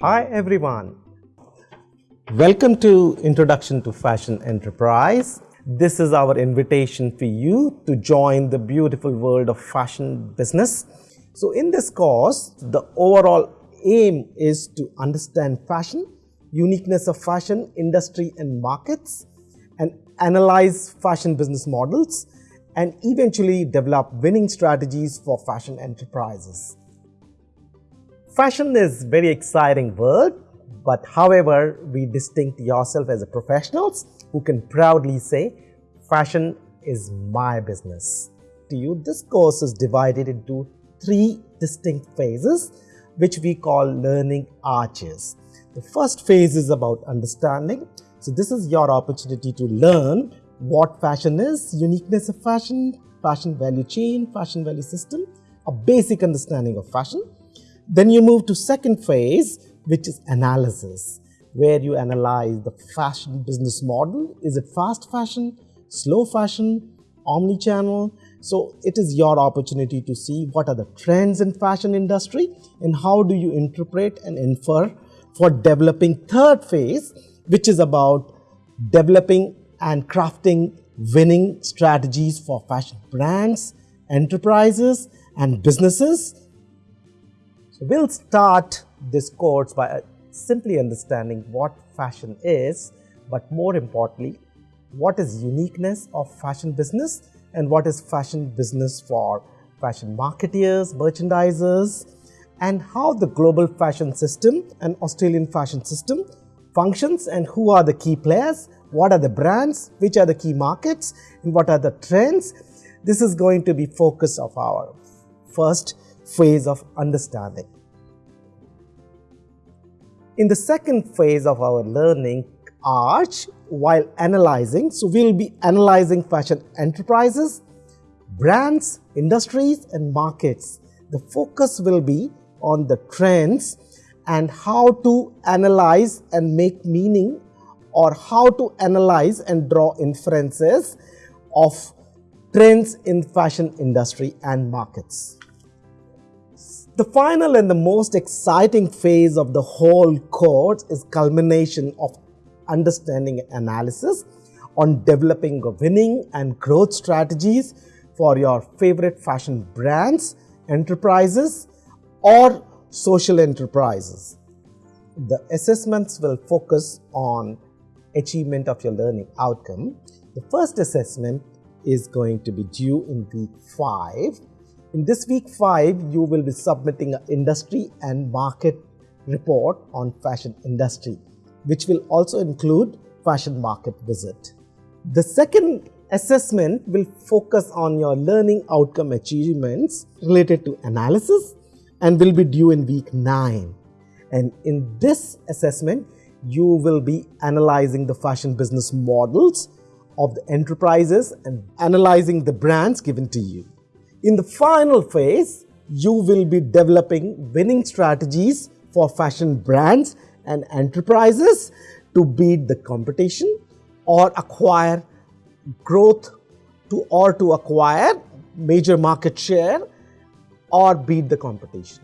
Hi everyone. Welcome to Introduction to Fashion Enterprise. This is our invitation for you to join the beautiful world of fashion business. So in this course, the overall aim is to understand fashion, uniqueness of fashion, industry and markets, and analyze fashion business models, and eventually develop winning strategies for fashion enterprises. Fashion is very exciting world, but however, we distinct yourself as a professionals who can proudly say, fashion is my business. To you, this course is divided into three distinct phases, which we call learning arches. The first phase is about understanding. So this is your opportunity to learn what fashion is, uniqueness of fashion, fashion value chain, fashion value system, a basic understanding of fashion. Then you move to second phase, which is analysis, where you analyze the fashion business model. Is it fast fashion, slow fashion, omni-channel? So it is your opportunity to see what are the trends in fashion industry and how do you interpret and infer for developing third phase, which is about developing and crafting winning strategies for fashion brands, enterprises and businesses so we'll start this course by uh, simply understanding what fashion is, but more importantly, what is uniqueness of fashion business and what is fashion business for fashion marketeers, merchandisers, and how the global fashion system and Australian fashion system functions and who are the key players, what are the brands, which are the key markets, and what are the trends. This is going to be focus of our first phase of understanding. In the second phase of our learning arch, while analyzing, so we'll be analyzing fashion enterprises, brands, industries and markets. The focus will be on the trends and how to analyze and make meaning or how to analyze and draw inferences of trends in fashion industry and markets. The final and the most exciting phase of the whole course is culmination of understanding analysis on developing winning and growth strategies for your favorite fashion brands, enterprises or social enterprises. The assessments will focus on achievement of your learning outcome. The first assessment is going to be due in week 5 in this week 5, you will be submitting an industry and market report on fashion industry, which will also include fashion market visit. The second assessment will focus on your learning outcome achievements related to analysis and will be due in week 9. And in this assessment, you will be analyzing the fashion business models of the enterprises and analyzing the brands given to you. In the final phase, you will be developing winning strategies for fashion brands and enterprises to beat the competition or acquire growth to or to acquire major market share or beat the competition.